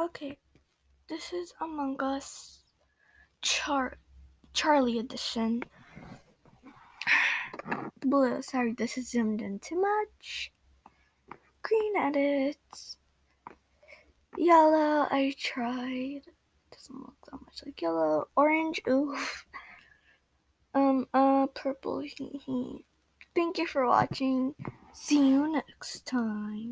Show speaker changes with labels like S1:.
S1: Okay, this is Among Us Char Charlie edition. Blue, sorry, this is zoomed in too much. Green edits. Yellow, I tried. Doesn't look that much like yellow. Orange, oof. Um, uh, purple, hee hee. Thank you for watching. See you next time.